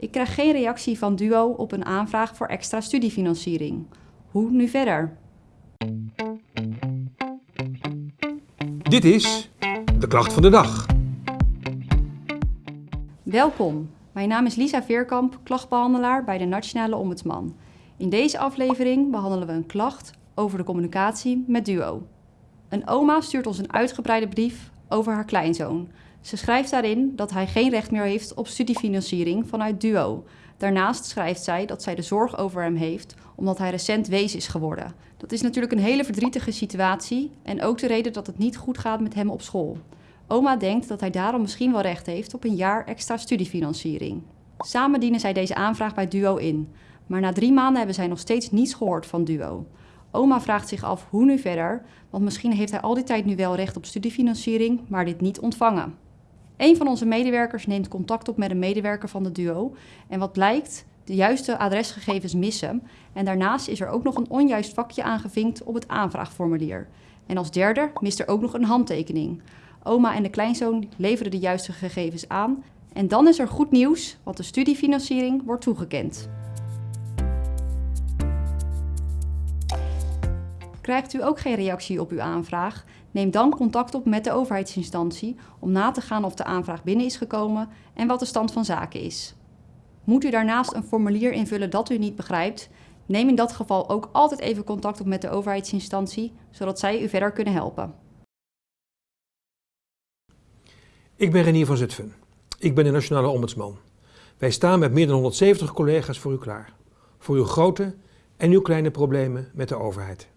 Ik krijg geen reactie van DUO op een aanvraag voor extra studiefinanciering. Hoe nu verder? Dit is de klacht van de dag. Welkom, mijn naam is Lisa Veerkamp, klachtbehandelaar bij de Nationale Ombudsman. In deze aflevering behandelen we een klacht over de communicatie met DUO. Een oma stuurt ons een uitgebreide brief over haar kleinzoon. Ze schrijft daarin dat hij geen recht meer heeft op studiefinanciering vanuit DUO. Daarnaast schrijft zij dat zij de zorg over hem heeft omdat hij recent wees is geworden. Dat is natuurlijk een hele verdrietige situatie en ook de reden dat het niet goed gaat met hem op school. Oma denkt dat hij daarom misschien wel recht heeft op een jaar extra studiefinanciering. Samen dienen zij deze aanvraag bij DUO in. Maar na drie maanden hebben zij nog steeds niets gehoord van DUO. Oma vraagt zich af hoe nu verder, want misschien heeft hij al die tijd nu wel recht op studiefinanciering, maar dit niet ontvangen. Een van onze medewerkers neemt contact op met een medewerker van de DUO en wat blijkt, de juiste adresgegevens missen en daarnaast is er ook nog een onjuist vakje aangevinkt op het aanvraagformulier. En als derde mist er ook nog een handtekening. Oma en de kleinzoon leveren de juiste gegevens aan en dan is er goed nieuws, want de studiefinanciering wordt toegekend. Krijgt u ook geen reactie op uw aanvraag? Neem dan contact op met de overheidsinstantie om na te gaan of de aanvraag binnen is gekomen en wat de stand van zaken is. Moet u daarnaast een formulier invullen dat u niet begrijpt? Neem in dat geval ook altijd even contact op met de overheidsinstantie, zodat zij u verder kunnen helpen. Ik ben Renier van Zutphen. Ik ben de Nationale Ombudsman. Wij staan met meer dan 170 collega's voor u klaar. Voor uw grote en uw kleine problemen met de overheid.